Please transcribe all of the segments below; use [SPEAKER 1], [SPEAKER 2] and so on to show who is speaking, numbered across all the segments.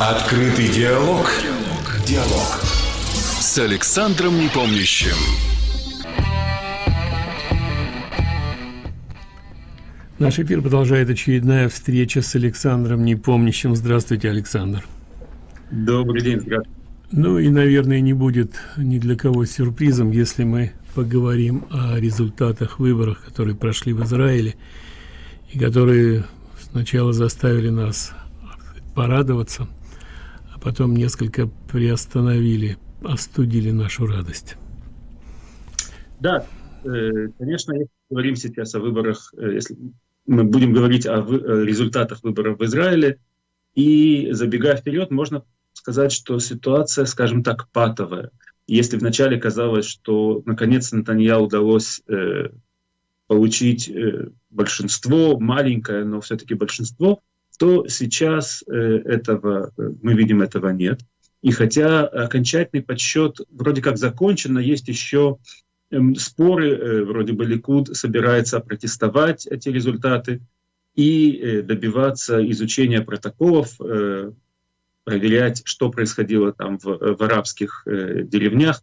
[SPEAKER 1] Открытый диалог. Диалог. С Александром Непомнящим.
[SPEAKER 2] Наш эфир продолжает очередная встреча с Александром Непомнящим. Здравствуйте, Александр.
[SPEAKER 3] Добрый день, здравствуйте.
[SPEAKER 2] Ну и, наверное, не будет ни для кого сюрпризом, если мы поговорим о результатах выборов, которые прошли в Израиле и которые сначала заставили нас порадоваться, а потом несколько приостановили, остудили нашу радость.
[SPEAKER 3] Да, э, конечно, если говорим сейчас о выборах, э, если мы будем говорить о результатах выборов в Израиле, и забегая вперед, можно сказать, что ситуация, скажем так, патовая. Если вначале казалось, что наконец Натанья удалось э, получить большинство, маленькое, но все-таки большинство, то сейчас э, этого, э, мы видим, этого нет. И хотя окончательный подсчет вроде как закончен, но есть еще эм, споры, э, вроде бы Ликуд собирается протестовать эти результаты и добиваться изучения протоколов, проверять, что происходило там в, в арабских деревнях.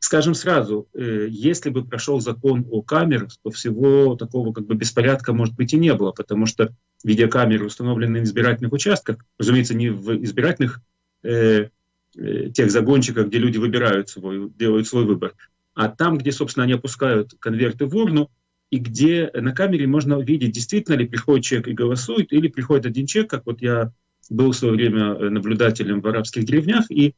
[SPEAKER 3] Скажем сразу, если бы прошел закон о камерах, то всего такого как бы беспорядка, может быть, и не было, потому что видеокамеры, установленные в избирательных участках, разумеется, не в избирательных э, э, тех загончиках, где люди выбирают свой, делают свой выбор, а там, где, собственно, они опускают конверты в урну, и где на камере можно видеть, действительно ли приходит человек и голосует, или приходит один человек, как вот я был в свое время э, наблюдателем в арабских деревнях, и э,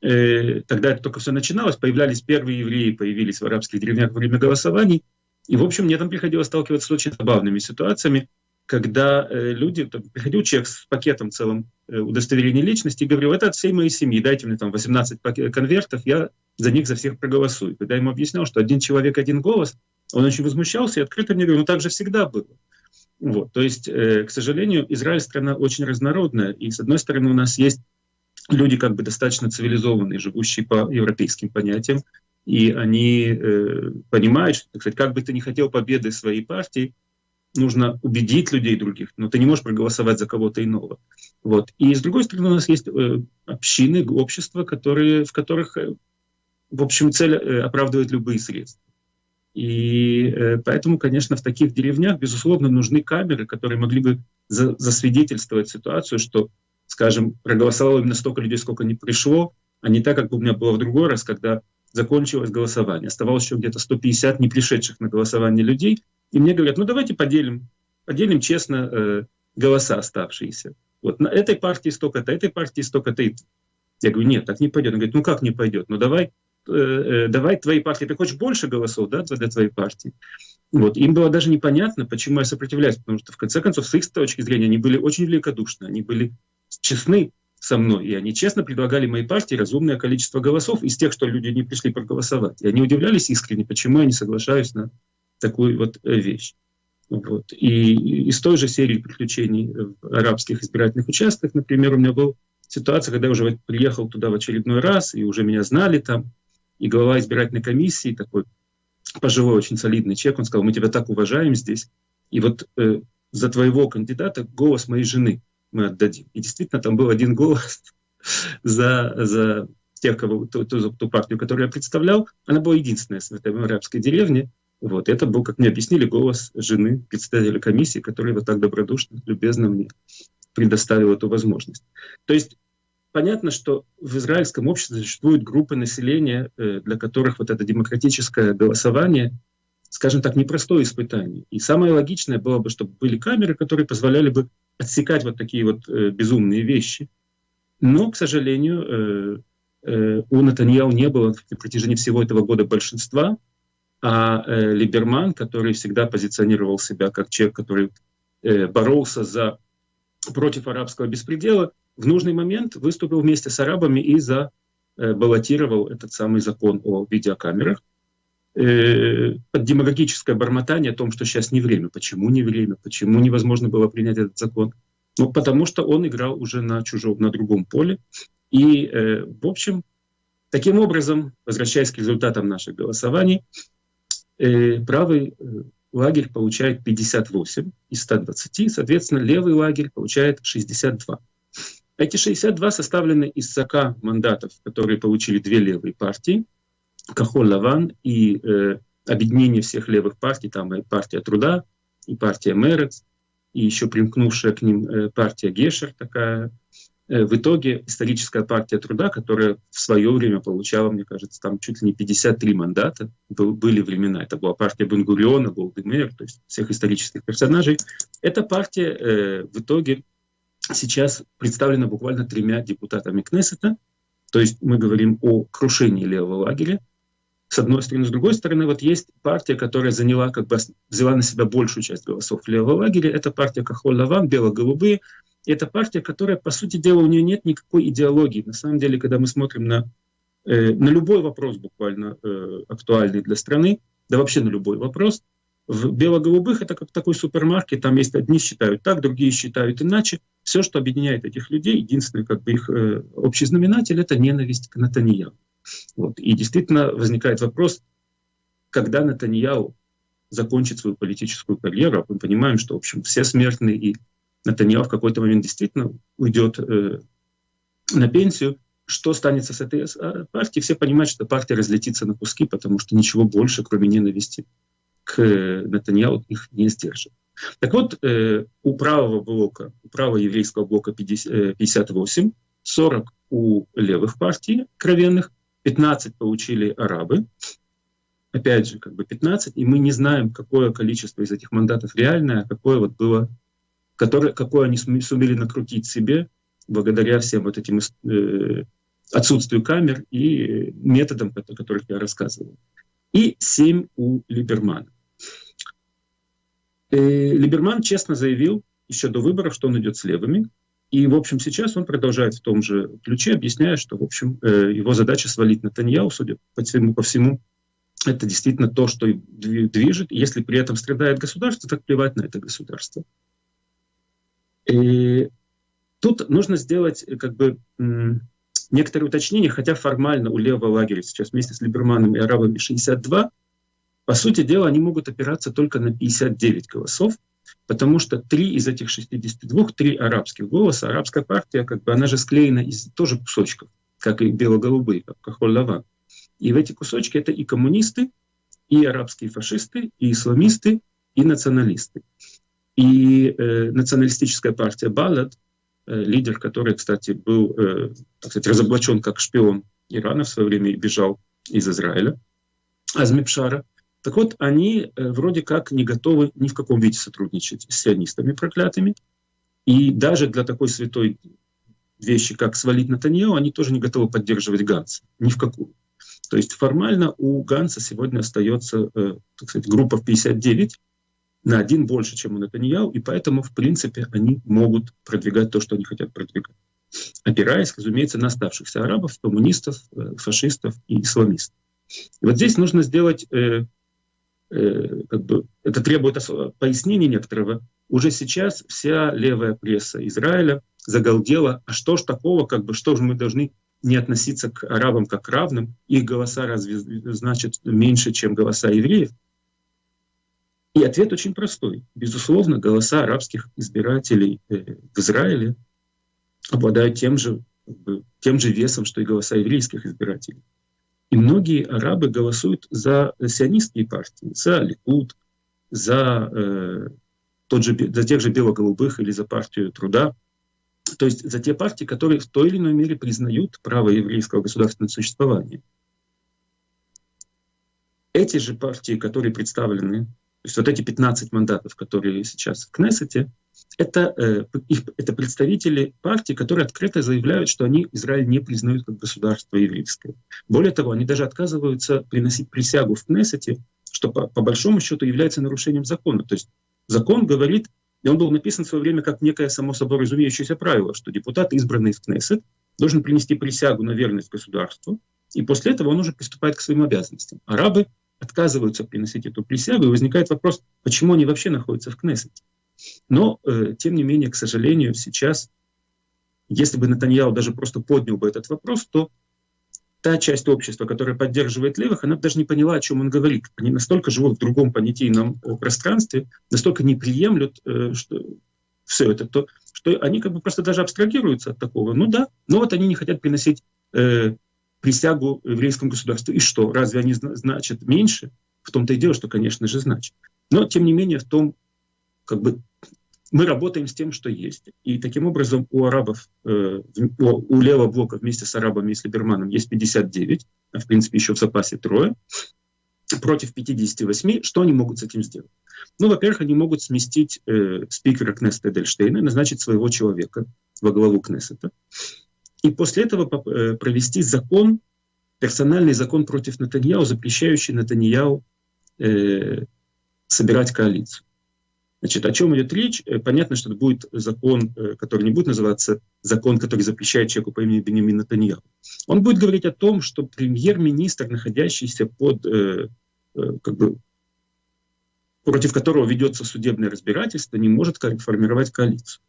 [SPEAKER 3] тогда это только все начиналось, появлялись первые евреи, появились в арабских деревнях во время голосований, и, в общем, мне там приходилось сталкиваться с очень забавными ситуациями когда э, люди, там, приходил человек с пакетом целым э, удостоверения личности и говорил, это от всей моей семьи, дайте мне там 18 конвертов, я за них за всех проголосую. Когда я ему объяснял, что один человек, один голос, он очень возмущался и открыто мне говорил, ну так же всегда было. Вот, то есть, э, к сожалению, Израиль страна очень разнородная, и с одной стороны у нас есть люди как бы достаточно цивилизованные, живущие по европейским понятиям, и они э, понимают, что, так сказать, как бы ты ни хотел победы своей партии, нужно убедить людей других, но ты не можешь проголосовать за кого-то иного. Вот. И с другой стороны, у нас есть э, общины, общества, которые, в которых, э, в общем, цель э, оправдывает любые средства. И э, поэтому, конечно, в таких деревнях, безусловно, нужны камеры, которые могли бы за, засвидетельствовать ситуацию, что, скажем, проголосовало именно столько людей, сколько не пришло, а не так, как у меня было в другой раз, когда закончилось голосование. Оставалось еще где-то 150 не пришедших на голосование людей, и мне говорят, ну давайте поделим, поделим честно э, голоса оставшиеся. Вот на этой партии столько-то, этой партии столько-то. Я говорю, нет, так не пойдет. Он говорит, ну как не пойдет? Ну давай, э, э, давай твоей партии, ты хочешь больше голосов да, для твоей партии? Вот. Им было даже непонятно, почему я сопротивляюсь, потому что в конце концов, с их точки зрения, они были очень великодушны, они были честны со мной, и они честно предлагали моей партии разумное количество голосов из тех, что люди не пришли проголосовать. И они удивлялись искренне, почему я не соглашаюсь на такую вот э, вещь. Вот. И из той же серии приключений в арабских избирательных участках, например, у меня была ситуация, когда я уже приехал туда в очередной раз, и уже меня знали там, и глава избирательной комиссии, такой пожилой, очень солидный человек, он сказал, мы тебя так уважаем здесь, и вот э, за твоего кандидата голос моей жены мы отдадим. И действительно, там был один голос за, за тех, кого, ту, ту, ту партию, которую я представлял, она была единственная в этой арабской деревне, вот. Это был, как мне объяснили, голос жены председателя комиссии, который вот так добродушно, любезно мне предоставил эту возможность. То есть понятно, что в израильском обществе существуют группы населения, э, для которых вот это демократическое голосование, скажем так, непростое испытание. И самое логичное было бы, чтобы были камеры, которые позволяли бы отсекать вот такие вот э, безумные вещи. Но, к сожалению, э, у Натаньяу не было на протяжении всего этого года большинства, а э, Либерман, который всегда позиционировал себя как человек, который э, боролся за, против арабского беспредела, в нужный момент выступил вместе с арабами и за, э, баллотировал этот самый закон о видеокамерах. Э, демагогическое бормотание о том, что сейчас не время. Почему не время? Почему невозможно было принять этот закон? Ну, потому что он играл уже на чужом, на другом поле. И, э, в общем, таким образом, возвращаясь к результатам наших голосований, э, правый э, лагерь получает 58 из 120, соответственно, левый лагерь получает 62. Эти 62 составлены из 40 мандатов, которые получили две левые партии, Кахол Лаван и э, объединение всех левых партий, там и партия труда, и партия Мерец, и еще примкнувшая к ним э, партия Гешер такая. Э, в итоге историческая партия труда, которая в свое время получала, мне кажется, там чуть ли не 53 мандата, был, были времена, это была партия Бенгуриона, Голдемер, то есть всех исторических персонажей. Эта партия э, в итоге сейчас представлена буквально тремя депутатами Кнессета, то есть мы говорим о крушении левого лагеря, с одной стороны. С другой стороны, вот есть партия, которая заняла, как бы взяла на себя большую часть голосов левого лагеря. Это партия Кахоль-Лаван, бело-голубые. Это партия, которая, по сути дела, у нее нет никакой идеологии. На самом деле, когда мы смотрим на, э, на любой вопрос буквально э, актуальный для страны, да вообще на любой вопрос, в бело-голубых это как такой супермаркет, там есть одни считают так, другие считают иначе. Все, что объединяет этих людей, единственный как бы их э, общий знаменатель, это ненависть к Натаньяу. Вот. И действительно возникает вопрос, когда Натаньяу закончит свою политическую карьеру, мы понимаем, что, в общем, все смертные, и Натаньяу в какой-то момент действительно уйдет э, на пенсию, что станется с этой а, партией? Все понимают, что партия разлетится на куски, потому что ничего больше, кроме ненависти к Натаньяу, их не сдержит. Так вот, э, у правого блока, у правого еврейского блока 50, 58, 40 у левых партий кровенных, 15 получили арабы, опять же, как бы 15, и мы не знаем, какое количество из этих мандатов реальное, а какое вот было, которое, какое они сумели накрутить себе благодаря всем вот этим э, отсутствию камер и методам, о которых я рассказывал. И 7 у Либермана. Э, Либерман честно заявил еще до выборов, что он идет с левыми, и, в общем, сейчас он продолжает в том же ключе, объясняя, что, в общем, э, его задача свалить на Таньяу, судя по всему, по всему, это действительно то, что движет. Если при этом страдает государство, так плевать на это государство. И тут нужно сделать э, как бы некоторые уточнения, хотя формально у левого лагеря сейчас вместе с Либерманом и арабами 62, по сути дела, они могут опираться только на 59 голосов, потому что три из этих 62, три арабских голоса, арабская партия, как бы она же склеена из тоже кусочков, как и бело-голубые, как Кахоль-Лаван. И в эти кусочки это и коммунисты, и арабские фашисты, и исламисты, и националисты. И э, националистическая партия Балад, э, лидер которой, кстати, был э, так сказать, разоблачен как шпион Ирана в свое время и бежал из Израиля, Азмипшара, так вот, они э, вроде как не готовы ни в каком виде сотрудничать с сионистами проклятыми. И даже для такой святой вещи, как свалить Натаньяу, они тоже не готовы поддерживать Ганса. Ни в какую. То есть формально у Ганса сегодня остается, э, так сказать, группа в 59, на один больше, чем у Натаньяу, и поэтому, в принципе, они могут продвигать то, что они хотят продвигать. Опираясь, разумеется, на оставшихся арабов, коммунистов, э, фашистов и исламистов. И вот здесь нужно сделать Э, как бы, это требует пояснения некоторого. Уже сейчас вся левая пресса Израиля загалдела, а что ж такого, как бы, что же мы должны не относиться к арабам как к равным, их голоса разве значит меньше, чем голоса евреев? И ответ очень простой. Безусловно, голоса арабских избирателей э, в Израиле обладают тем же, тем же весом, что и голоса еврейских избирателей. И многие арабы голосуют за сионистские партии, за Ликуд, за, э, тот же, за тех же бело-голубых или за партию труда. То есть за те партии, которые в той или иной мере признают право еврейского государственного существования. Эти же партии, которые представлены, то есть вот эти 15 мандатов, которые сейчас в Кнессете, это, э, это представители партий, которые открыто заявляют, что они Израиль не признают как государство еврейское. Более того, они даже отказываются приносить присягу в Кнессете, что по, по большому счету является нарушением закона. То есть закон говорит, и он был написан в свое время как некое само собой разумеющееся правило, что депутат, избранный в Кнессет, должен принести присягу на верность государству, и после этого он уже приступает к своим обязанностям. Арабы отказываются приносить эту присягу, и возникает вопрос, почему они вообще находятся в Кнессете. Но, э, тем не менее, к сожалению, сейчас, если бы Натаньяу даже просто поднял бы этот вопрос, то та часть общества, которая поддерживает левых, она бы даже не поняла, о чем он говорит. Они настолько живут в другом понятийном пространстве, настолько не приемлют, э, что все это, то что они как бы просто даже абстрагируются от такого. Ну да, но вот они не хотят приносить э, присягу еврейскому государству. И что, разве они значат меньше? В том-то и дело, что, конечно же, значит. Но, тем не менее, в том, как бы, мы работаем с тем, что есть. И таким образом у арабов, э, у левого блока вместе с арабами и с Либерманом есть 59, а в принципе еще в запасе трое, против 58. Что они могут с этим сделать? Ну, во-первых, они могут сместить э, спикера Кнессета Эдельштейна, назначить своего человека во главу Кнессета, и после этого э, провести закон, персональный закон против Натаньяу, запрещающий Натаньяу э, собирать коалицию. Значит, о чем идет речь? Э, понятно, что это будет закон, э, который не будет называться закон, который запрещает человеку по имени Бенемин Натаньяу. Он будет говорить о том, что премьер-министр, находящийся под э, как бы против которого ведется судебное разбирательство, не может формировать коалицию.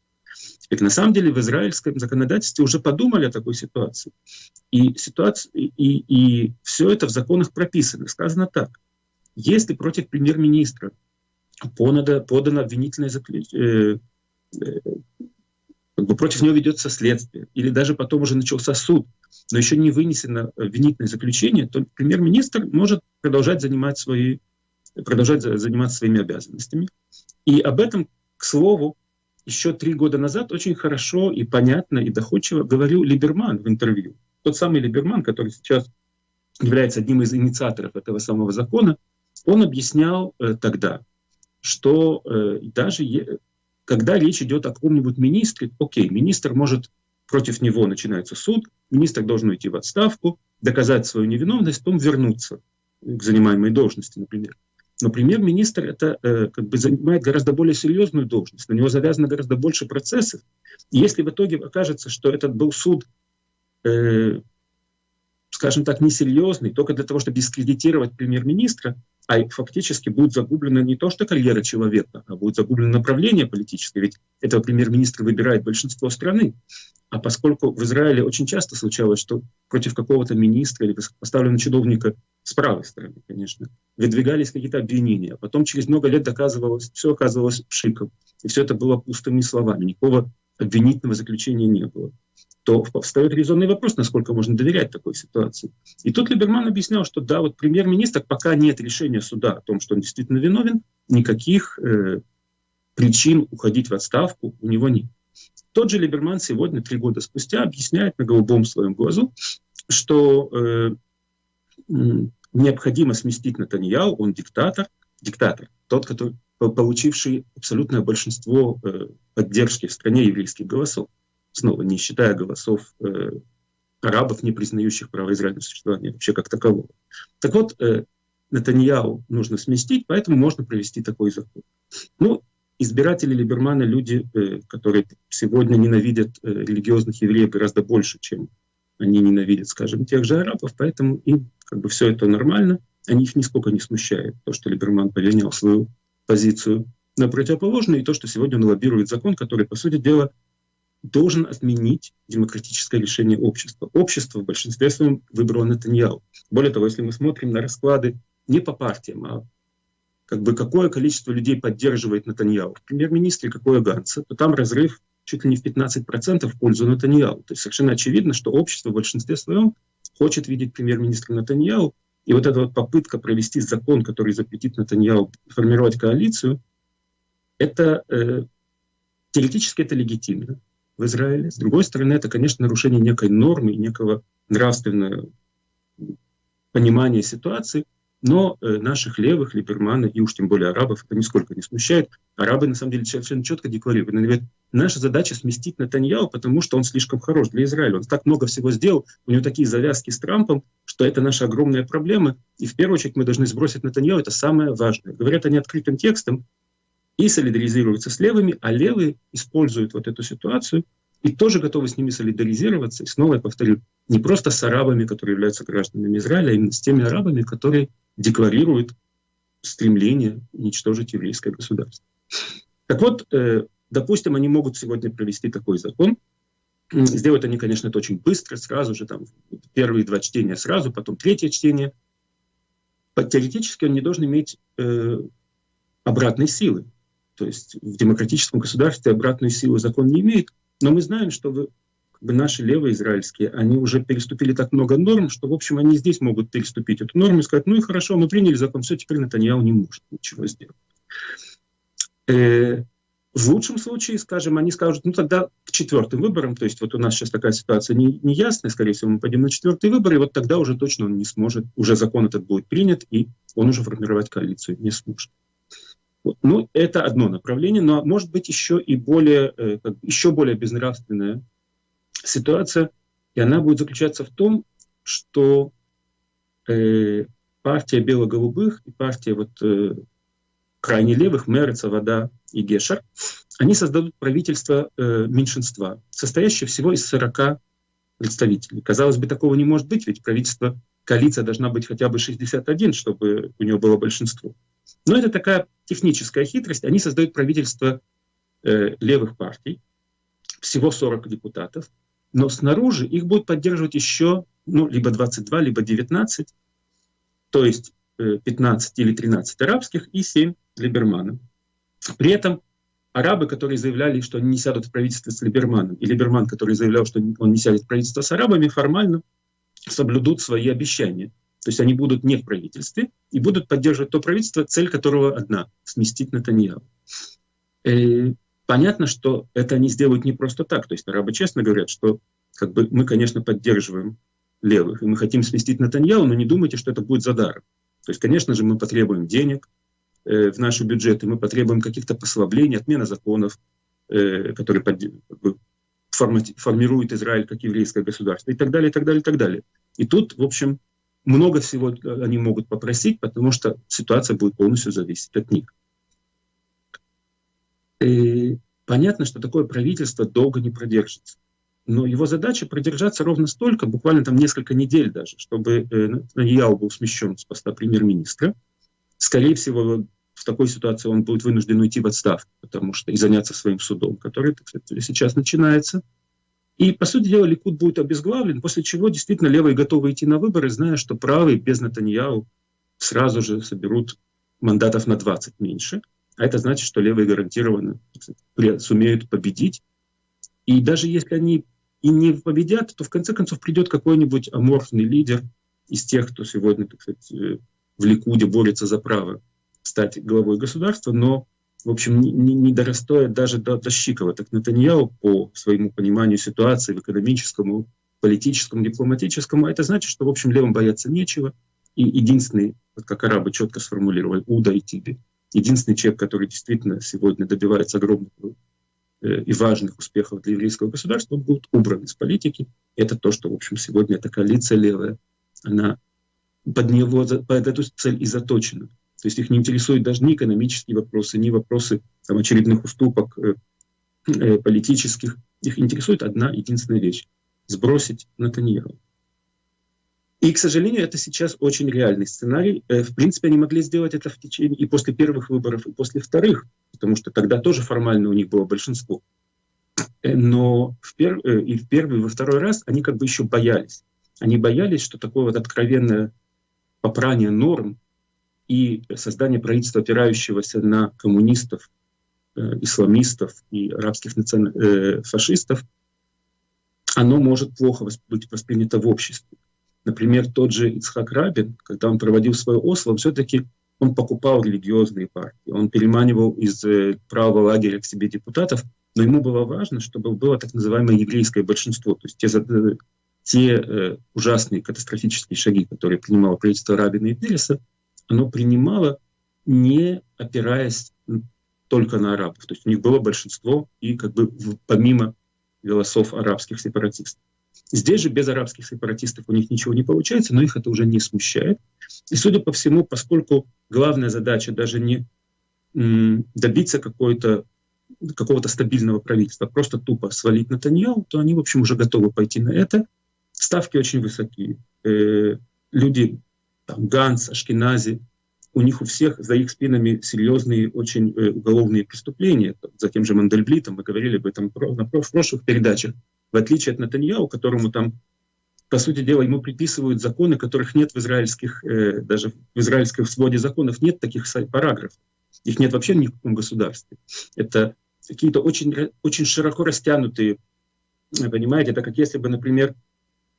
[SPEAKER 3] Теперь, на самом деле в израильском законодательстве уже подумали о такой ситуации. И, ситуация, и, и все это в законах прописано. Сказано так. Если против премьер-министра подано, подано обвинительное заключение, э, э, как бы против него ведется следствие, или даже потом уже начался суд, но еще не вынесено обвинительное заключение, то премьер-министр может продолжать занимать свои продолжать заниматься своими обязанностями. И об этом, к слову, еще три года назад очень хорошо и понятно и доходчиво говорил Либерман в интервью. Тот самый Либерман, который сейчас является одним из инициаторов этого самого закона, он объяснял э, тогда, что э, даже е, когда речь идет о каком-нибудь министре, окей, министр может, против него начинается суд, министр должен уйти в отставку, доказать свою невиновность, потом вернуться к занимаемой должности, например. Но премьер-министр это э, как бы занимает гораздо более серьезную должность, на него завязано гораздо больше процессов. И если в итоге окажется, что этот был суд, э, скажем так, несерьезный, только для того, чтобы дискредитировать премьер-министра, а фактически будет загублена не то что карьера человека, а будет загублено направление политическое, ведь этого премьер-министра выбирает большинство страны. А поскольку в Израиле очень часто случалось, что против какого-то министра или поставленного чиновника с правой стороны, конечно, выдвигались какие-то обвинения, а потом через много лет доказывалось, все оказывалось пшиком, и все это было пустыми словами, никакого обвинительного заключения не было, то встает резонный вопрос, насколько можно доверять такой ситуации. И тут Либерман объяснял, что да, вот премьер-министр, пока нет решения суда о том, что он действительно виновен, никаких э, причин уходить в отставку у него нет. Тот же Либерман сегодня, три года спустя, объясняет на голубом своем глазу, что э, необходимо сместить Натаньяу, он диктатор, диктатор, тот, который, получивший абсолютное большинство э, поддержки в стране еврейских голосов, снова не считая голосов э, арабов, не признающих право Израиля существования вообще как такового. Так вот, э, Натаньяу нужно сместить, поэтому можно провести такой закон. Ну, избиратели Либермана люди, э, которые сегодня ненавидят э, религиозных евреев гораздо больше, чем они ненавидят, скажем, тех же арабов, поэтому им как бы все это нормально, они их нисколько не смущает, то, что Либерман поменял свою позицию на противоположную, и то, что сегодня он лоббирует закон, который, по сути дела, должен отменить демократическое решение общества. Общество в большинстве своем выбрало Натаньяу. Более того, если мы смотрим на расклады не по партиям, а как бы какое количество людей поддерживает Натаньяу, в премьер-министре какое Ганса, то там разрыв чуть ли не в 15% в пользу Натаньяу. То есть совершенно очевидно, что общество в большинстве своем хочет видеть премьер-министра Натаньяу. И вот эта вот попытка провести закон, который запретит Натаньяу формировать коалицию, это э, теоретически это легитимно в Израиле. С другой стороны, это, конечно, нарушение некой нормы, некого нравственного понимания ситуации – но э, наших левых, либермана и уж тем более арабов это нисколько не смущает. Арабы на самом деле совершенно четко декларируют. Говорят, наша задача сместить Натаньяу, потому что он слишком хорош для Израиля. Он так много всего сделал, у него такие завязки с Трампом, что это наша огромная проблема. И в первую очередь мы должны сбросить Натаньяу, это самое важное. Говорят они открытым текстом и солидаризируются с левыми, а левые используют вот эту ситуацию и тоже готовы с ними солидаризироваться. И снова я повторю, не просто с арабами, которые являются гражданами Израиля, а именно с теми арабами, которые декларирует стремление уничтожить еврейское государство. Так вот, э, допустим, они могут сегодня провести такой закон. Сделают они, конечно, это очень быстро, сразу же, там, первые два чтения сразу, потом третье чтение. Теоретически он не должен иметь э, обратной силы. То есть в демократическом государстве обратную силу закон не имеет, но мы знаем, что вы, как бы наши левые израильские, они уже переступили так много норм, что, в общем, они здесь могут переступить эту норму и сказать, ну и хорошо, мы приняли закон, все, теперь Натаньяу не может ничего сделать. Э, в лучшем случае, скажем, они скажут, ну тогда к четвертым выборам, то есть вот у нас сейчас такая ситуация не, неясная, скорее всего, мы пойдем на четвертые выборы, и вот тогда уже точно он не сможет, уже закон этот будет принят, и он уже формировать коалицию не сможет. Вот. Ну, это одно направление, но может быть еще и более, э, еще более безнравственная ситуация, и она будет заключаться в том, что э, партия бело-голубых и партия вот, э, крайне левых, Мерца, Вода и Гешер, они создадут правительство э, меньшинства, состоящее всего из 40 представителей. Казалось бы, такого не может быть, ведь правительство, коалиция должна быть хотя бы 61, чтобы у него было большинство. Но это такая техническая хитрость. Они создают правительство э, левых партий, всего 40 депутатов, но снаружи их будут поддерживать еще ну, либо 22, либо 19, то есть э, 15 или 13 арабских и 7 Либермана. При этом арабы, которые заявляли, что они не сядут в правительство с Либерманом, и Либерман, который заявлял, что он не сядет в правительство с арабами, формально соблюдут свои обещания. То есть они будут не в правительстве и будут поддерживать то правительство, цель которого одна — сместить Натаньяу. И понятно, что это они сделают не просто так. То есть арабы честно говорят, что как бы, мы, конечно, поддерживаем левых, и мы хотим сместить Натаньяу, но не думайте, что это будет за даром. То есть, конечно же, мы потребуем денег, Э, в наши бюджеты, мы потребуем каких-то послаблений, отмена законов, э, которые формируют Израиль как еврейское государство и так далее, и так далее, и так далее. И тут, в общем, много всего они могут попросить, потому что ситуация будет полностью зависеть от них. И понятно, что такое правительство долго не продержится. Но его задача продержаться ровно столько, буквально там несколько недель даже, чтобы э, Натаньяу был смещен с поста премьер-министра. Скорее всего, в такой ситуации он будет вынужден уйти в отставку, потому что и заняться своим судом, который так сказать, сейчас начинается. И, по сути дела, Ликуд будет обезглавлен, после чего действительно левые готовы идти на выборы, зная, что правые без Натаньяу сразу же соберут мандатов на 20 меньше. А это значит, что левые гарантированно сумеют победить. И даже если они и не победят, то в конце концов придет какой-нибудь аморфный лидер из тех, кто сегодня так сказать, э, в Ликуде борется за право стать главой государства, но, в общем, не, не дорастает даже до, до Щикова. Так Натаньяу, по своему пониманию ситуации в экономическом, политическом, дипломатическом, это значит, что, в общем, левым бояться нечего. И единственный, вот как арабы четко сформулировали, Уда и Тиби, единственный человек, который действительно сегодня добивается огромных э, и важных успехов для еврейского государства, он будет убран из политики. Это то, что, в общем, сегодня эта коалиция левая, она под него, под эту цель и заточена. То есть их не интересуют даже ни экономические вопросы, ни вопросы там, очередных уступок э, э, политических. Их интересует одна единственная вещь — сбросить Натаньяху. И, к сожалению, это сейчас очень реальный сценарий. Э, в принципе, они могли сделать это в течение и после первых выборов, и после вторых, потому что тогда тоже формально у них было большинство. Э, но в пер... И в первый, и во второй раз они как бы еще боялись. Они боялись, что такое вот откровенное попрание норм и создание правительства, опирающегося на коммунистов, э, исламистов и арабских национ... э, фашистов, оно может плохо быть воспринято в обществе. Например, тот же Ицхак Рабин, когда он проводил свое Осло, все-таки он покупал религиозные партии, он переманивал из э, правого лагеря к себе депутатов, но ему было важно, чтобы было так называемое еврейское большинство, то есть те, те ужасные катастрофические шаги, которые принимало правительство Рабина и Переса, оно принимало, не опираясь только на арабов. То есть у них было большинство и как бы помимо голосов арабских сепаратистов. Здесь же без арабских сепаратистов у них ничего не получается, но их это уже не смущает. И судя по всему, поскольку главная задача даже не добиться какой-то какого-то стабильного правительства, а просто тупо свалить Натаньяу, то они, в общем, уже готовы пойти на это. Ставки очень высокие. Э, люди там, Ганс, Ашкенази, у них у всех за их спинами серьезные очень э, уголовные преступления. За тем же Мандельблитом, мы говорили об этом на прошлых передачах. В отличие от Натаньяу, которому там, по сути дела, ему приписывают законы, которых нет в израильских, э, даже в израильском своде законов нет таких параграфов. Их нет вообще ни в каком государстве. Это какие-то очень, очень широко растянутые, понимаете, это как если бы, например,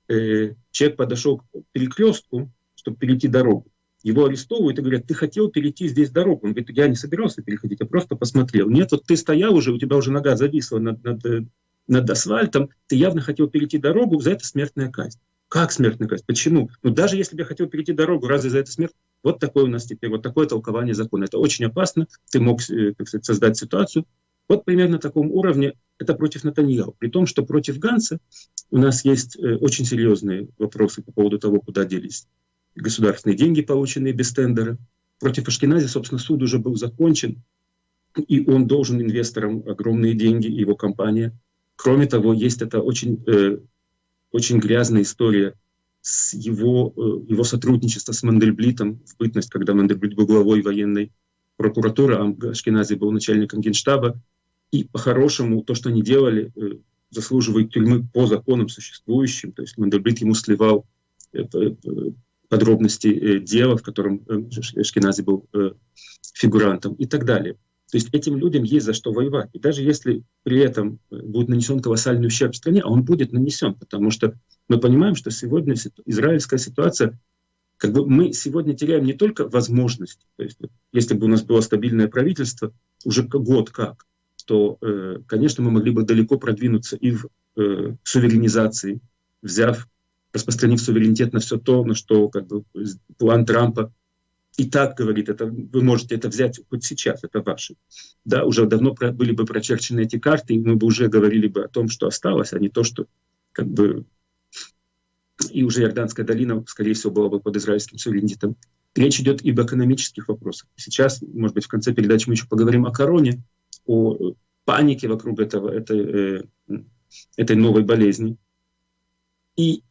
[SPEAKER 3] э, человек подошел к перекрестку, чтобы перейти дорогу. Его арестовывают и говорят, ты хотел перейти здесь дорогу. Он говорит, я не собирался переходить, я просто посмотрел. Нет, вот ты стоял уже, у тебя уже нога зависла над, над, э, над асфальтом, ты явно хотел перейти дорогу, за это смертная казнь. Как смертная казнь? Почему? Ну даже если бы я хотел перейти дорогу, разве за это смерть? Вот такое у нас теперь, вот такое толкование закона. Это очень опасно. Ты мог, э, так сказать, создать ситуацию. Вот примерно на таком уровне это против Натаньяу. При том, что против Ганса у нас есть э, очень серьезные вопросы по поводу того, куда делись государственные деньги, полученные без тендера. Против Ашкенази, собственно, суд уже был закончен, и он должен инвесторам огромные деньги, его компания. Кроме того, есть это очень, э, очень грязная история с его, э, его сотрудничества с Мандельблитом в бытность, когда Мандельблит был главой военной прокуратуры, а Ашкенази был начальником генштаба. И по-хорошему то, что они делали, э, заслуживает тюрьмы по законам существующим. То есть Мандельблит ему сливал э, подробности э, дела, в котором э, Шкинази был э, фигурантом и так далее. То есть этим людям есть за что воевать. И даже если при этом будет нанесен колоссальный ущерб стране, а он будет нанесен, потому что мы понимаем, что сегодня израильская ситуация, как бы мы сегодня теряем не только возможность, то есть если бы у нас было стабильное правительство, уже год как, то, конечно, мы могли бы далеко продвинуться и в суверенизации, взяв распространив суверенитет на все то, на что как бы, план Трампа и так говорит, это, вы можете это взять хоть сейчас, это ваше. Да, уже давно про, были бы прочерчены эти карты, и мы бы уже говорили бы о том, что осталось, а не то, что как бы... И уже Иорданская долина, скорее всего, была бы под израильским суверенитетом. Речь идет и об экономических вопросах. Сейчас, может быть, в конце передачи мы еще поговорим о короне, о панике вокруг этого, этой, э, этой новой болезни. И,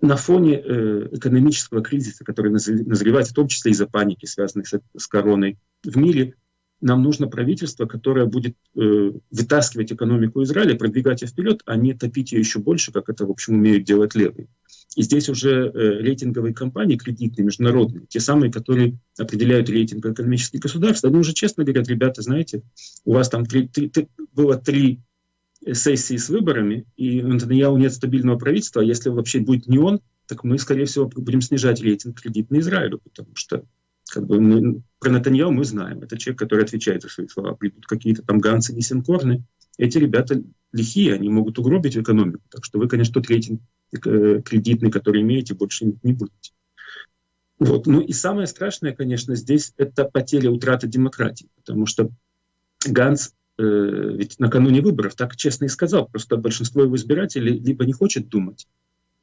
[SPEAKER 3] на фоне э, экономического кризиса, который назревает в том числе из-за паники, связанной с, с короной в мире, нам нужно правительство, которое будет э, вытаскивать экономику Израиля, продвигать ее вперед, а не топить ее еще больше, как это, в общем, умеют делать левые. И здесь уже э, рейтинговые компании кредитные, международные, те самые, которые определяют рейтинг экономических государств, они уже честно говорят, ребята, знаете, у вас там три, три, три, было три сессии с выборами, и у Нетаньяу нет стабильного правительства, а если вообще будет не он, так мы, скорее всего, будем снижать рейтинг кредитный Израилю, потому что как бы мы, про Натаньяу мы знаем. Это человек, который отвечает за свои слова. Придут какие-то там ганцы, несенкорны. Эти ребята лихие, они могут угробить экономику. Так что вы, конечно, тот рейтинг э, кредитный, который имеете, больше не будете. Вот. Ну и самое страшное, конечно, здесь это потеря, утрата демократии. Потому что Ганс ведь накануне выборов так честно и сказал, просто большинство его избирателей либо не хочет думать,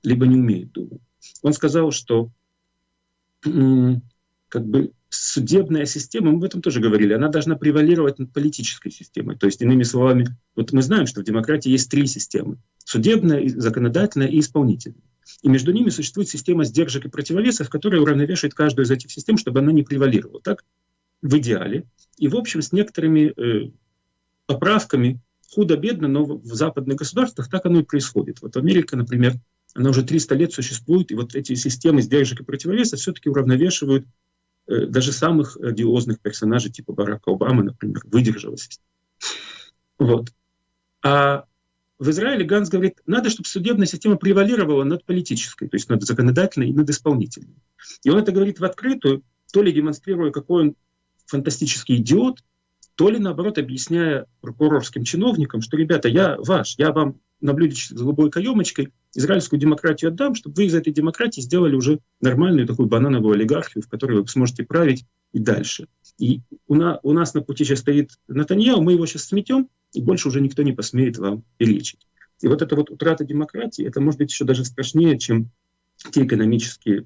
[SPEAKER 3] либо не умеет думать. Он сказал, что как бы судебная система, мы об этом тоже говорили, она должна превалировать над политической системой. То есть, иными словами, вот мы знаем, что в демократии есть три системы. Судебная, законодательная и исполнительная. И между ними существует система сдержек и противовесов, которая уравновешивает каждую из этих систем, чтобы она не превалировала. Так, в идеале. И, в общем, с некоторыми э, поправками, худо-бедно, но в западных государствах так оно и происходит. Вот Америка, например, она уже 300 лет существует, и вот эти системы сдержек и противовеса все-таки уравновешивают э, даже самых одиозных персонажей, типа Барака Обамы, например, выдержала. Вот. А в Израиле Ганс говорит, надо, чтобы судебная система превалировала над политической, то есть над законодательной и над исполнительной. И он это говорит в открытую, то ли демонстрируя, какой он фантастический идиот, то ли наоборот объясняя прокурорским чиновникам, что, ребята, я ваш, я вам на блюдечке с голубой каемочкой израильскую демократию отдам, чтобы вы из этой демократии сделали уже нормальную такую банановую олигархию, в которой вы сможете править и дальше. И у, на, у нас на пути сейчас стоит Натаньяу, мы его сейчас сметем, и больше уже никто не посмеет вам перечить. И вот эта вот утрата демократии, это может быть еще даже страшнее, чем те экономические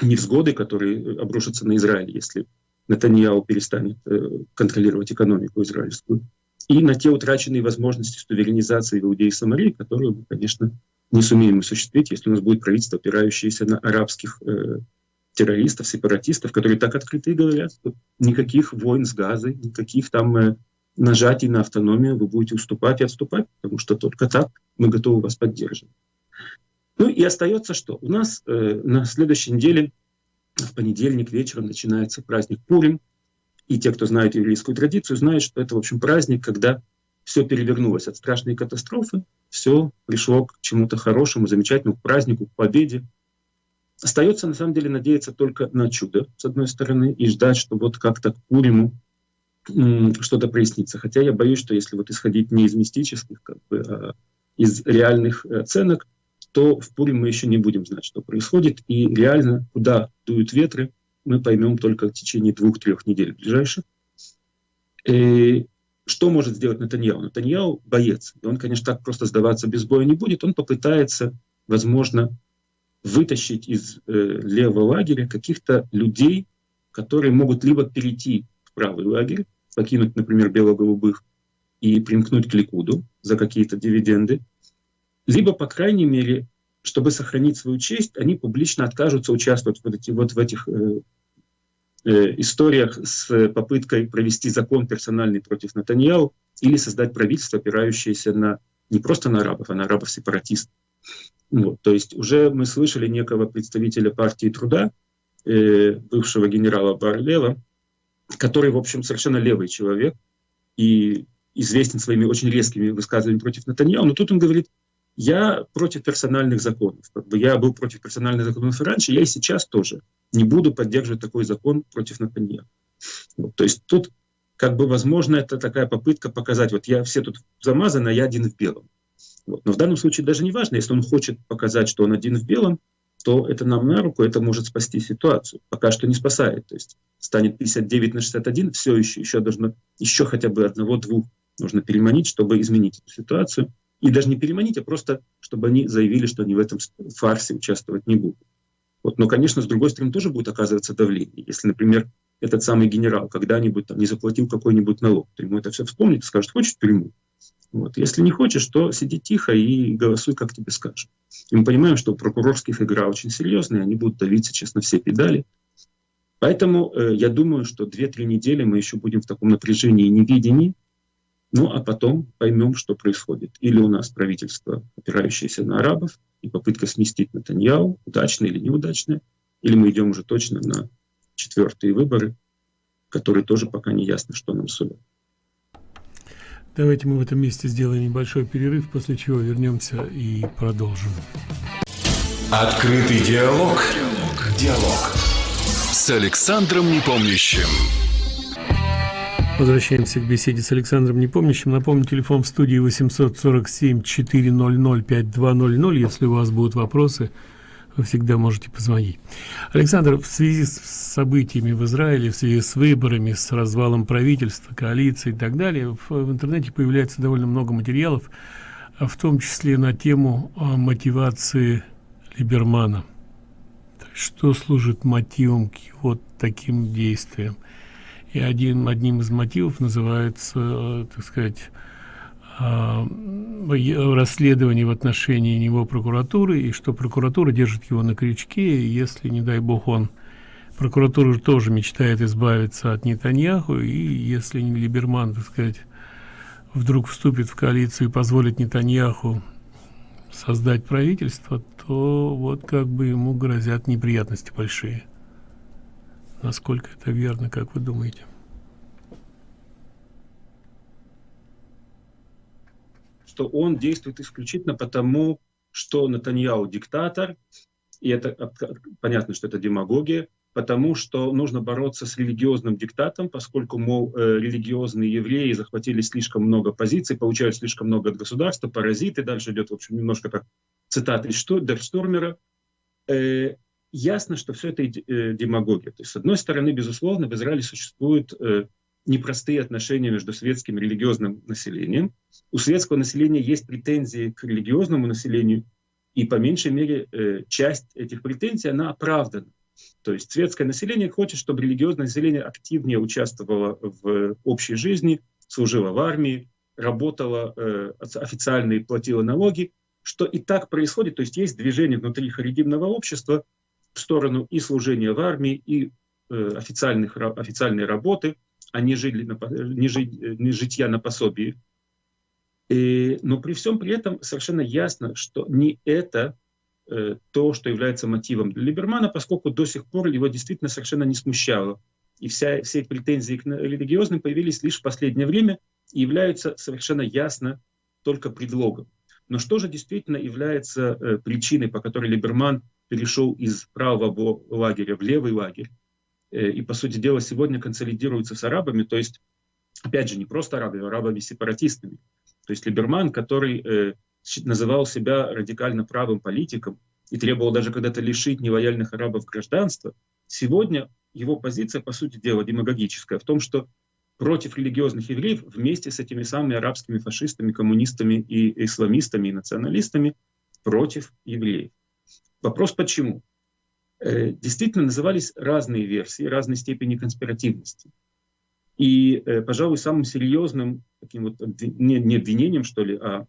[SPEAKER 3] невзгоды, которые обрушатся на Израиль, если Натаньяу перестанет э, контролировать экономику израильскую, и на те утраченные возможности суверенизации в Иудеи и Самарии, которые мы, конечно, не сумеем осуществить, если у нас будет правительство, опирающееся на арабских э, террористов, сепаратистов, которые так открыто и говорят, что никаких войн с Газой, никаких там э, нажатий на автономию, вы будете уступать и отступать, потому что только так мы готовы вас поддерживать. Ну и остается что? У нас э, на следующей неделе в понедельник вечером начинается праздник Пурим. и те, кто знает еврейскую традицию, знают, что это, в общем, праздник, когда все перевернулось от страшной катастрофы, все пришло к чему-то хорошему, замечательному, к празднику, к победе. Остается, на самом деле, надеяться только на чудо, с одной стороны, и ждать, что вот как-то к Пуриму что-то прояснится. Хотя я боюсь, что если вот исходить не из мистических, как бы, а из реальных оценок, то в Пурим мы еще не будем знать, что происходит. И реально, куда дуют ветры, мы поймем только в течение двух-трех недель ближайших. И что может сделать Натаньяу? Натаньяу боец. И он, конечно, так просто сдаваться без боя не будет. Он попытается, возможно, вытащить из э, левого лагеря каких-то людей, которые могут либо перейти в правый лагерь, покинуть, например, бело-голубых и примкнуть к Ликуду за какие-то дивиденды, либо, по крайней мере, чтобы сохранить свою честь, они публично откажутся участвовать вот, эти, вот в этих э, э, историях с попыткой провести закон персональный против Натаньяу или создать правительство, опирающееся на не просто на арабов, а на арабов-сепаратистов. Вот, то есть уже мы слышали некого представителя партии труда, э, бывшего генерала Барлева, который, в общем, совершенно левый человек и известен своими очень резкими высказываниями против Натаньяу, но тут он говорит, я против персональных законов. Как бы я был против персональных законов и раньше, я и сейчас тоже не буду поддерживать такой закон против Натаньяху. Вот, то есть тут, как бы, возможно, это такая попытка показать, вот я все тут замазаны, а я один в белом. Вот. Но в данном случае даже не важно, если он хочет показать, что он один в белом, то это нам на руку, это может спасти ситуацию. Пока что не спасает. То есть станет 59 на 61, все еще, еще должно, еще хотя бы одного-двух нужно переманить, чтобы изменить эту ситуацию. И даже не переманить, а просто, чтобы они заявили, что они в этом фарсе участвовать не будут. Вот. Но, конечно, с другой стороны, тоже будет оказываться давление. Если, например, этот самый генерал когда-нибудь там, не заплатил какой-нибудь налог, то ему это все вспомнит и скажет, хочешь в тюрьму? Вот. Если не хочешь, то сиди тихо и голосуй, как тебе скажут. И мы понимаем, что прокурорских игра очень серьезная, они будут давить сейчас на все педали. Поэтому э, я думаю, что 2-3 недели мы еще будем в таком напряжении и невидении, ну, а потом поймем, что происходит. Или у нас правительство, опирающееся на арабов, и попытка сместить Натаньяу, удачная или неудачная, или мы идем уже точно на четвертые выборы, которые тоже пока не ясно, что нам сулят.
[SPEAKER 2] Давайте мы в этом месте сделаем небольшой перерыв, после чего вернемся и продолжим.
[SPEAKER 1] Открытый диалог. Диалог. диалог. С Александром Непомнящим.
[SPEAKER 2] Возвращаемся к беседе с Александром Непомнящим. Напомню, телефон в студии 847-400-5200. Если у вас будут вопросы, вы всегда можете позвонить. Александр, в связи с событиями в Израиле, в связи с выборами, с развалом правительства, коалиции и так далее, в, в интернете появляется довольно много материалов, в том числе на тему мотивации Либермана. Что служит мотивом к вот таким действиям? И один, одним из мотивов называется, так сказать, э, расследование в отношении него прокуратуры, и что прокуратура держит его на крючке, и если, не дай бог, он прокуратура тоже мечтает избавиться от Нетаньяху, и если не Либерман, так сказать, вдруг вступит в коалицию и позволит Нетаньяху создать правительство, то вот как бы ему грозят неприятности большие. Насколько это верно, как вы думаете?
[SPEAKER 3] Что он действует исключительно потому, что Натаньяу диктатор, и это понятно, что это демагогия, потому что нужно бороться с религиозным диктатом, поскольку, мол, э, религиозные евреи захватили слишком много позиций, получают слишком много от государства, паразиты, дальше идет, в общем, немножко как цитата из Штурмера, ясно, что все это э, демагогия. То есть, с одной стороны, безусловно, в Израиле существуют э, непростые отношения между светским и религиозным населением. У светского населения есть претензии к религиозному населению, и по меньшей мере э, часть этих претензий, она оправдана. То есть светское население хочет, чтобы религиозное население активнее участвовало в общей жизни, служило в армии, работало официально и платило налоги, что и так происходит. То есть есть движение внутри харидимного общества, в сторону и служения в армии, и э, официальных, официальной работы, а не, жили на, не, жить, не житья на пособии. И, но при всем при этом совершенно ясно, что не это э, то, что является мотивом для Либермана, поскольку до сих пор его действительно совершенно не смущало и вся, все претензии к религиозным появились лишь в последнее время и являются совершенно ясно только предлогом. Но что же действительно является э, причиной, по которой Либерман перешел из правого лагеря в левый лагерь, э, и, по сути дела, сегодня консолидируется с арабами, то есть, опять же, не просто арабами, а арабами-сепаратистами. То есть Либерман, который э, называл себя радикально правым политиком и требовал даже когда-то лишить нелояльных арабов гражданства, сегодня его позиция, по сути дела, демагогическая в том, что против религиозных евреев вместе с этими самыми арабскими фашистами, коммунистами и исламистами и националистами против евреев. Вопрос почему? Э, действительно назывались разные версии, разной степени конспиративности. И, э, пожалуй, самым серьезным таким вот не, не обвинением, что ли, а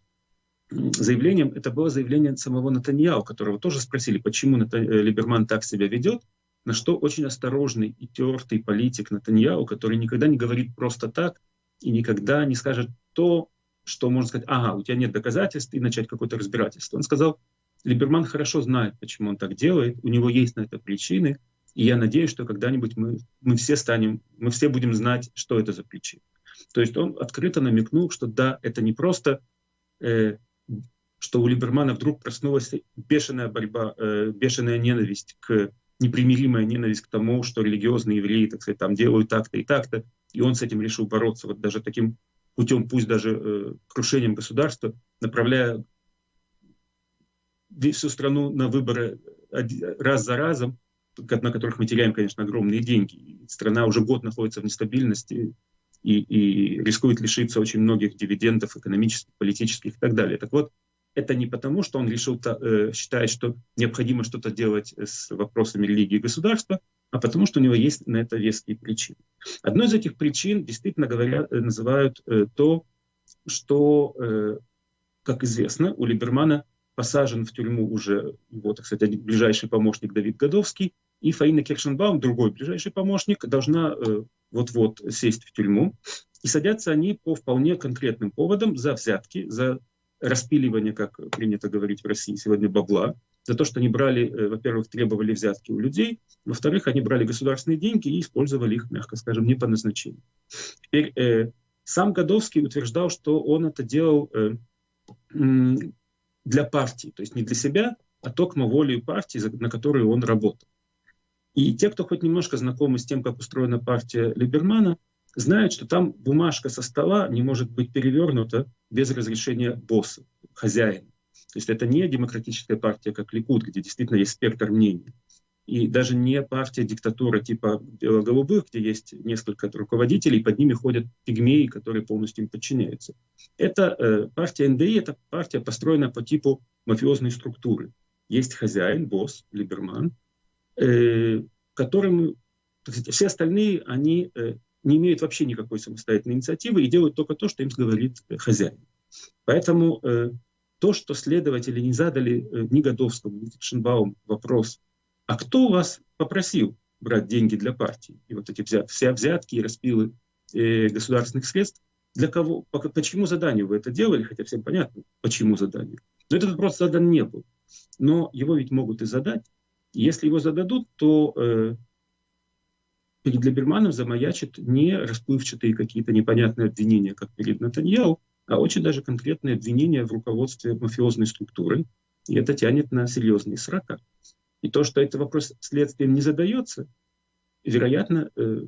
[SPEAKER 3] заявлением, это было заявление самого Натаньяу, которого тоже спросили, почему Натан... Э, Либерман так себя ведет, на что очень осторожный и тертый политик Натаньяу, который никогда не говорит просто так и никогда не скажет то, что можно сказать, ага, у тебя нет доказательств, и начать какое-то разбирательство. Он сказал, Либерман хорошо знает, почему он так делает, у него есть на это причины, и я надеюсь, что когда-нибудь мы, мы все станем, мы все будем знать, что это за причины. То есть он открыто намекнул, что да, это не просто, э, что у Либермана вдруг проснулась бешеная борьба, э, бешеная ненависть к непримиримая ненависть к тому, что религиозные евреи, так сказать, там делают так-то и так-то, и он с этим решил бороться вот даже таким путем, пусть даже э, крушением государства, направляя всю страну на выборы раз за разом, на которых мы теряем, конечно, огромные деньги. Страна уже год находится в нестабильности и, и рискует лишиться очень многих дивидендов экономических, политических и так далее. Так вот, это не потому, что он решил э, считает, что необходимо что-то делать с вопросами религии и государства, а потому что у него есть на это веские причины. Одной из этих причин, действительно говоря, э, называют э, то, что, э, как известно, у Либермана посажен в тюрьму уже так сказать, ближайший помощник Давид Годовский, и Фаина Киршенбаум, другой ближайший помощник, должна э, вот-вот сесть в тюрьму. И садятся они по вполне конкретным поводам за взятки, за распиливание, как принято говорить в России сегодня, бабла, за то, что они брали, э, во-первых, требовали взятки у людей, во-вторых, они брали государственные деньги и использовали их, мягко скажем, не по назначению. Теперь э, сам Годовский утверждал, что он это делал э, для партии, то есть не для себя, а только волей партии, на которой он работал. И те, кто хоть немножко знакомы с тем, как устроена партия Либермана, знают, что там бумажка со стола не может быть перевернута без разрешения босса, хозяина. То есть это не демократическая партия, как Ликуд, где действительно есть спектр мнений. И даже не партия диктатура типа бело-голубых, где есть несколько руководителей, под ними ходят пигмеи, которые полностью им подчиняются. Это э, партия НДИ, это партия, построенная по типу мафиозной структуры. Есть хозяин, босс, либерман, э, которым сказать, все остальные, они э, не имеют вообще никакой самостоятельной инициативы и делают только то, что им говорит э, хозяин. Поэтому э, то, что следователи не задали э, ни Годовскому, ни Шенбаум вопрос, а кто вас попросил брать деньги для партии? И вот эти взят, все взятки и распилы э, государственных средств, для кого, по, почему заданию вы это делали, хотя всем понятно, почему задание. Но этот вопрос задан не был. Но его ведь могут и задать. Если его зададут, то э, перед Либерманом замаячат не расплывчатые какие-то непонятные обвинения, как перед Натаньяу, а очень даже конкретные обвинения в руководстве мафиозной структурой. И это тянет на серьезные срока. И то, что этот вопрос следствием не задается, вероятно, э,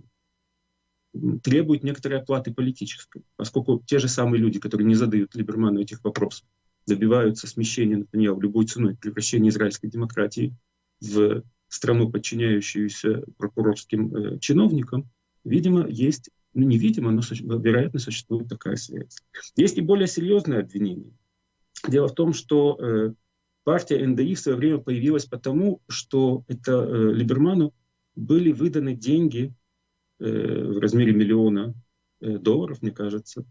[SPEAKER 3] требует некоторой оплаты политической, поскольку те же самые люди, которые не задают Либерману этих вопросов, добиваются смещения Натаньяу любой ценой, превращения израильской демократии в страну, подчиняющуюся прокурорским э, чиновникам, видимо, есть, ну не видимо, но вероятно существует такая связь. Есть и более серьезное обвинение. Дело в том, что э, партия НДИ в свое время появилась потому, что это э, Либерману были выданы деньги э, в размере миллиона э, долларов, мне кажется,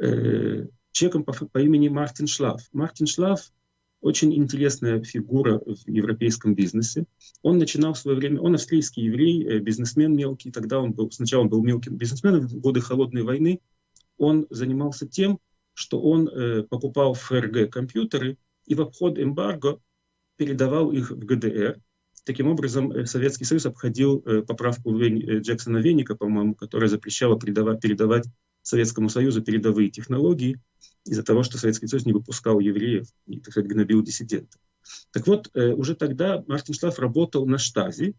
[SPEAKER 3] э, чеком по, по имени Мартин Шлаф. Мартин Шлаф очень интересная фигура в европейском бизнесе. Он начинал в свое время, он австрийский еврей, э, бизнесмен мелкий, тогда он был, сначала он был мелким бизнесменом, в годы холодной войны он занимался тем, что он э, покупал ФРГ компьютеры и в обход эмбарго передавал их в ГДР, Таким образом, э, Советский Союз обходил э, поправку э, Джексона Веника, по-моему, которая запрещала передавать, передавать Советскому Союзу передовые технологии из-за того, что Советский Союз не выпускал евреев и, так сказать, гнобил диссидентов. Так вот, уже тогда Мартин Шлаф работал на штазе,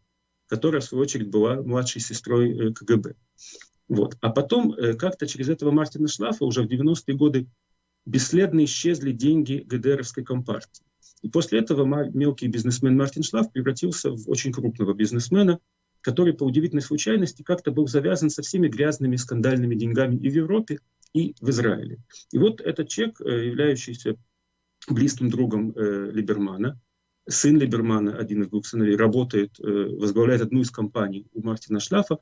[SPEAKER 3] которая, в свою очередь, была младшей сестрой КГБ. Вот. А потом, как-то через этого Мартина Шлафа уже в 90-е годы бесследно исчезли деньги ГДРовской компартии. И после этого мелкий бизнесмен Мартин Шлаф превратился в очень крупного бизнесмена, который по удивительной случайности как-то был завязан со всеми грязными скандальными деньгами и в Европе, и в Израиле. И вот этот человек, э, являющийся близким другом э, Либермана, сын Либермана, один из двух сыновей, работает, э, возглавляет одну из компаний у Мартина Шлафа,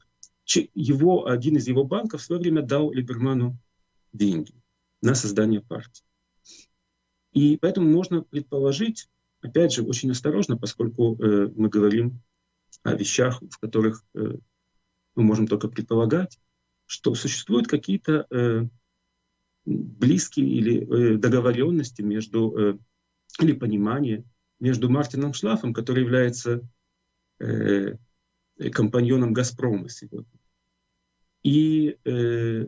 [SPEAKER 3] его, один из его банков в свое время дал Либерману деньги на создание партии. И поэтому можно предположить, опять же, очень осторожно, поскольку э, мы говорим о вещах, в которых э, мы можем только предполагать, что существуют какие-то э, близкие или э, договоренности между, э, или понимание между Мартином Шлафом, который является э, компаньоном «Газпрома» сегодня, и э,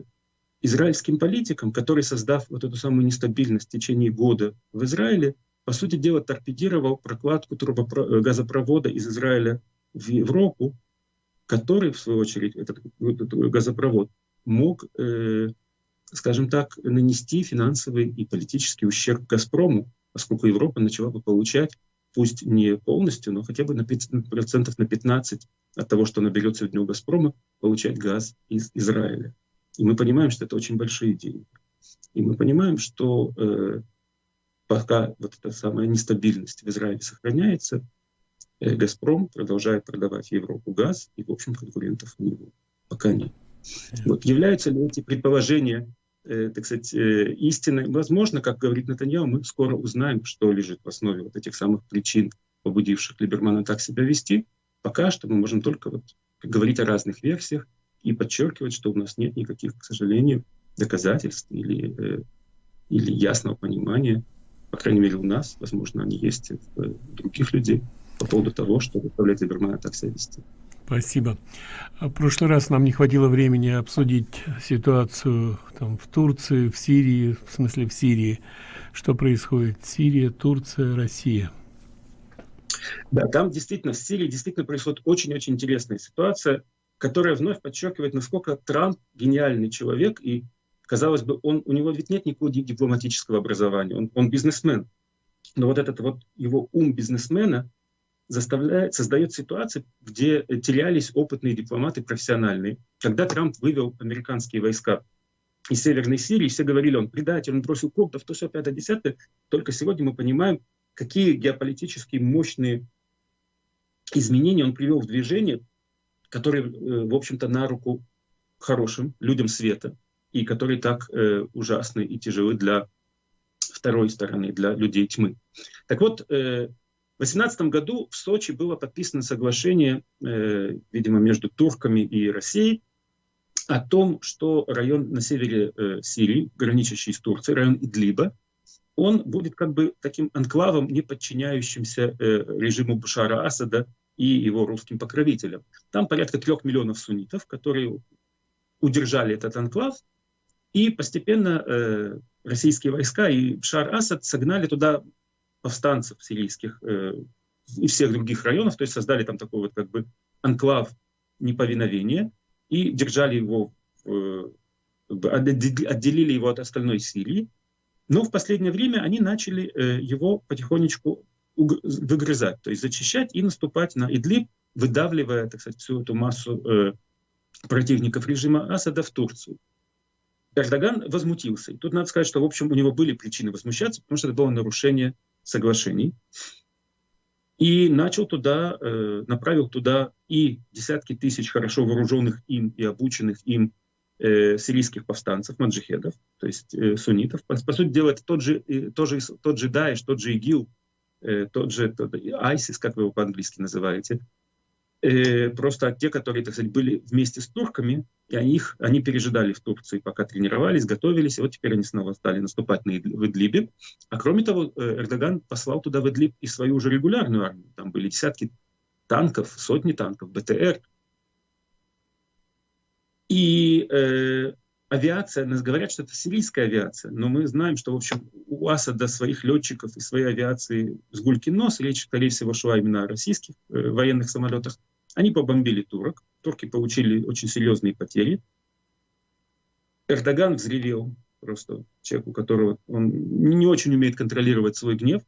[SPEAKER 3] израильским политикам, который, создав вот эту самую нестабильность в течение года в Израиле, по сути дела торпедировал прокладку э, газопровода из Израиля в Европу, который, в свою очередь, этот, этот газопровод мог, э, скажем так, нанести финансовый и политический ущерб «Газпрому», поскольку Европа начала бы получать, пусть не полностью, но хотя бы на 5, процентов на 15 от того, что наберет сегодня у «Газпрома», получать газ из Израиля. И мы понимаем, что это очень большие деньги. И мы понимаем, что э, пока вот эта самая нестабильность в Израиле сохраняется, э, «Газпром» продолжает продавать Европу газ, и, в общем, конкурентов у него пока нет. Вот, являются ли эти предположения, э, так сказать, э, истиной? Возможно, как говорит Натаньяу, мы скоро узнаем, что лежит в основе вот этих самых причин, побудивших Либермана так себя вести. Пока что мы можем только вот говорить о разных версиях, и подчеркивать, что у нас нет никаких, к сожалению, доказательств или, э, или ясного понимания, по крайней мере у нас, возможно, они есть у э, других людей, по поводу того, что заставляет Либермана так себя вести.
[SPEAKER 2] Спасибо. В прошлый раз нам не хватило времени обсудить ситуацию там, в Турции, в Сирии, в смысле в Сирии. Что происходит? Сирия, Турция, Россия.
[SPEAKER 3] Да, там действительно, в Сирии действительно происходит очень-очень интересная ситуация которая вновь подчеркивает, насколько Трамп гениальный человек, и, казалось бы, он, у него ведь нет никакого дипломатического образования, он, он бизнесмен. Но вот этот вот его ум бизнесмена заставляет, создает ситуации, где терялись опытные дипломаты профессиональные. Когда Трамп вывел американские войска из Северной Сирии, все говорили, он предатель, он бросил курдов, то все, пятое, десятое. Только сегодня мы понимаем, какие геополитические мощные изменения он привел в движение, которые, э, в общем-то, на руку хорошим людям света, и которые так э, ужасны и тяжелы для второй стороны, для людей тьмы. Так вот, э, в 2018 году в Сочи было подписано соглашение, видимо, между турками и Россией, о том, что район на севере Сирии, граничащий с Турцией, район Идлиба, он будет как бы таким анклавом, не подчиняющимся э, режиму Бушара Асада, и его русским покровителям. Там порядка трех миллионов суннитов, которые удержали этот анклав, и постепенно э, российские войска и Шар Асад согнали туда повстанцев сирийских э, и всех других районов, то есть создали там такой вот как бы анклав неповиновения и держали его, э, отделили его от остальной Сирии. Но в последнее время они начали э, его потихонечку выгрызать, то есть зачищать и наступать на Идлиб, выдавливая, так сказать, всю эту массу э, противников режима Асада в Турцию. Эрдоган возмутился. И тут надо сказать, что, в общем, у него были причины возмущаться, потому что это было нарушение соглашений. И начал туда, э, направил туда и десятки тысяч хорошо вооруженных им и обученных им э, сирийских повстанцев, маджихедов, то есть э, суннитов. По, по сути дела, это тот же, э, тот же, тот же Даиш, тот же ИГИЛ, Э, тот же тот, ISIS, как вы его по-английски называете, э, просто те, которые, так сказать, были вместе с турками, и они, их, они пережидали в Турции, пока тренировались, готовились, и вот теперь они снова стали наступать на, в Идлибе. А кроме того, э, Эрдоган послал туда в Идлиб и свою уже регулярную армию. Там были десятки танков, сотни танков, БТР. И э, авиация, нас говорят, что это сирийская авиация, но мы знаем, что, в общем, у Асада своих летчиков и своей авиации с гулькин нос, речь, скорее всего, шла именно о российских э, военных самолетах. Они побомбили турок, турки получили очень серьезные потери. Эрдоган взревел, просто человек, у которого он не очень умеет контролировать свой гнев,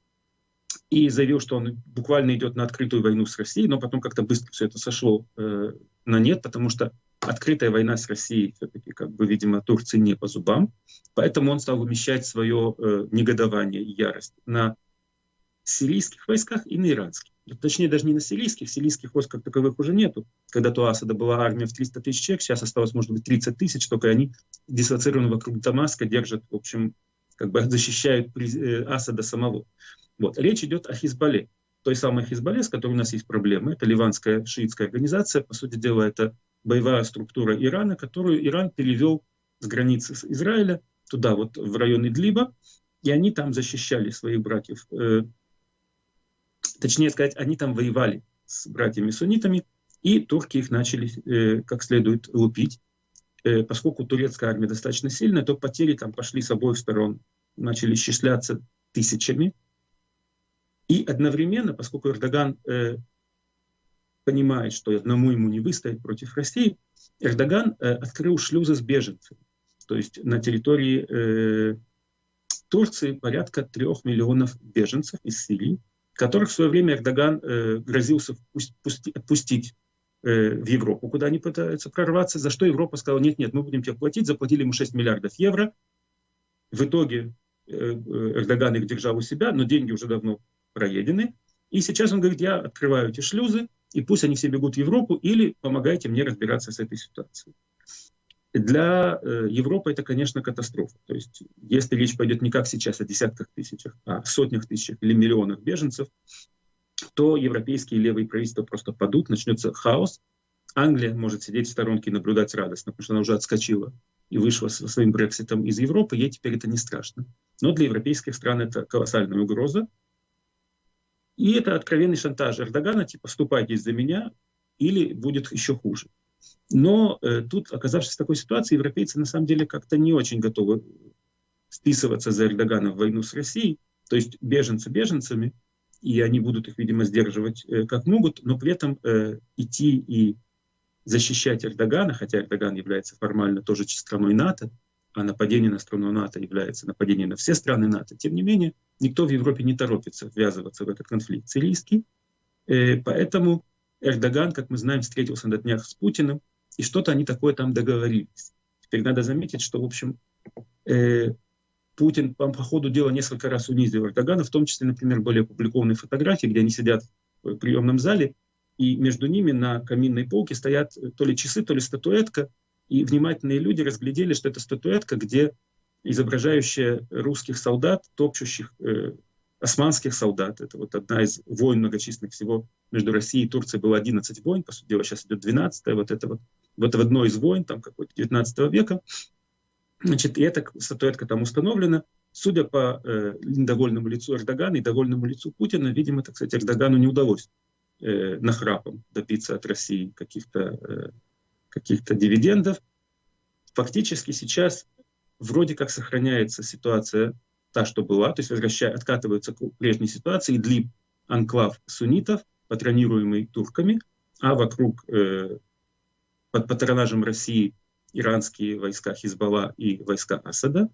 [SPEAKER 3] и заявил, что он буквально идет на открытую войну с Россией, но потом как-то быстро все это сошло э, на нет, потому что открытая война с Россией все-таки, как бы, видимо, Турции не по зубам. Поэтому он стал вымещать свое э, негодование и ярость на сирийских войсках и на иранских. Точнее, даже не на сирийских, сирийских войск как таковых уже нету. Когда-то у Асада была армия в 300 тысяч человек, сейчас осталось, может быть, 30 тысяч, только они дислоцированы вокруг Дамаска, держат, в общем, как бы защищают э, Асада самого. Вот. Речь идет о Хизбалле. Той самой Хизбалле, с которой у нас есть проблемы. Это ливанская шиитская организация. По сути дела, это боевая структура Ирана, которую Иран перевел с границы с Израиля туда, вот в район Идлиба. И они там защищали своих братьев. Э, точнее сказать, они там воевали с братьями-суннитами, и турки их начали э, как следует лупить. Э, поскольку турецкая армия достаточно сильная, то потери там пошли с обоих сторон, начали исчисляться тысячами. И одновременно, поскольку Эрдоган э, понимает, что одному ему не выстоять против России, Эрдоган э, открыл шлюзы с беженцами. То есть на территории э, Турции порядка трех миллионов беженцев из Сирии, которых в свое время Эрдоган э, грозился отпустить э, в Европу, куда они пытаются прорваться, за что Европа сказала, нет-нет, мы будем тебе платить, заплатили ему 6 миллиардов евро. В итоге э, э, Эрдоган их держал у себя, но деньги уже давно проедены. И сейчас он говорит, я открываю эти шлюзы, и пусть они все бегут в Европу, или помогайте мне разбираться с этой ситуацией. Для э, Европы это, конечно, катастрофа. То есть, если речь пойдет не как сейчас о десятках тысячах, а сотнях тысяч или миллионах беженцев, то европейские левые правительства просто падут, начнется хаос. Англия может сидеть в сторонке и наблюдать радостно, потому что она уже отскочила и вышла со своим Брекситом из Европы, ей теперь это не страшно. Но для европейских стран это колоссальная угроза, и это откровенный шантаж Эрдогана, типа, вступайтесь за меня, или будет еще хуже. Но э, тут, оказавшись в такой ситуации, европейцы на самом деле как-то не очень готовы вписываться за Эрдогана в войну с Россией. То есть беженцы беженцами, и они будут их, видимо, сдерживать э, как могут, но при этом э, идти и защищать Эрдогана, хотя Эрдоган является формально тоже страной НАТО, а нападение на страну НАТО является нападением на все страны НАТО, тем не менее, никто в Европе не торопится ввязываться в этот конфликт сирийский. Э, поэтому Эрдоган, как мы знаем, встретился на днях с Путиным, и что-то они такое там договорились. Теперь надо заметить, что, в общем, э, Путин по, ходу дела несколько раз унизил Эрдогана, в том числе, например, были опубликованы фотографии, где они сидят в приемном зале, и между ними на каминной полке стоят то ли часы, то ли статуэтка, и внимательные люди разглядели, что это статуэтка, где изображающая русских солдат, топчущих э, османских солдат. Это вот одна из войн многочисленных всего между Россией и Турцией было 11 войн, по сути дела сейчас идет 12 вот это вот, вот в одной из войн, там какой-то 19 века. Значит, и эта статуэтка там установлена. Судя по э, недовольному лицу Эрдогана и довольному лицу Путина, видимо, так сказать, Эрдогану не удалось э, нахрапом добиться от России каких-то э, каких-то дивидендов. Фактически сейчас вроде как сохраняется ситуация та, что была, то есть возвращая, откатываются к прежней ситуации, Идлиб – анклав суннитов, патронируемый турками, а вокруг э, под патронажем России иранские войска Хизбалла и войска Асада.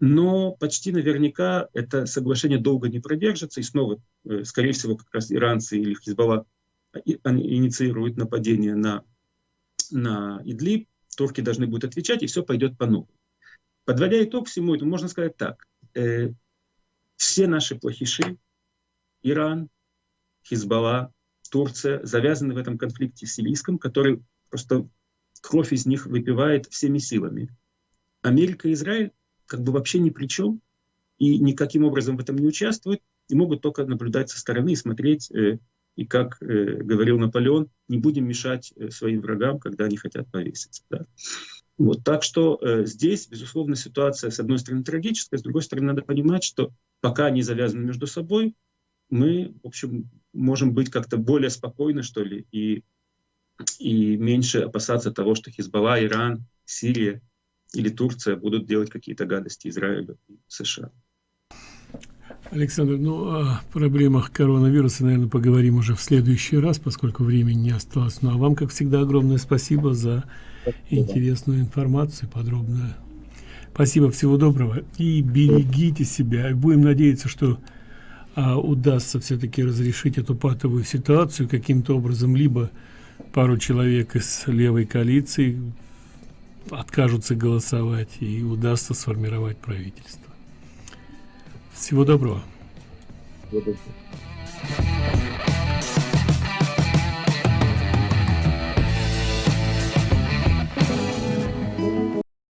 [SPEAKER 3] Но почти наверняка это соглашение долго не продержится, и снова, э, скорее всего, как раз иранцы или Хизбалла инициируют нападение на на Идлиб, турки должны будут отвечать, и все пойдет по новой. Подводя итог всему этому, можно сказать так. Э, все наши плохиши, Иран, Хизбалла, Турция, завязаны в этом конфликте сирийском, который просто кровь из них выпивает всеми силами. Америка и Израиль как бы вообще ни при чем и никаким образом в этом не участвуют, и могут только наблюдать со стороны и смотреть, э, и как э, говорил Наполеон, не будем мешать э, своим врагам, когда они хотят повеситься. Да? Вот, так что э, здесь, безусловно, ситуация, с одной стороны, трагическая, с другой стороны, надо понимать, что пока они завязаны между собой, мы, в общем, можем быть как-то более спокойны, что ли, и, и меньше опасаться того, что Хизбалла, Иран, Сирия или Турция будут делать какие-то гадости Израилю и США.
[SPEAKER 2] Александр, ну о проблемах коронавируса, наверное, поговорим уже в следующий раз, поскольку времени не осталось. Ну а вам, как всегда, огромное спасибо за интересную информацию, подробную. Спасибо, всего доброго и берегите себя. Будем надеяться, что а, удастся все-таки разрешить эту патовую ситуацию каким-то образом, либо пару человек из левой коалиции откажутся голосовать и удастся сформировать правительство. Всего доброго.
[SPEAKER 3] Всего доброго.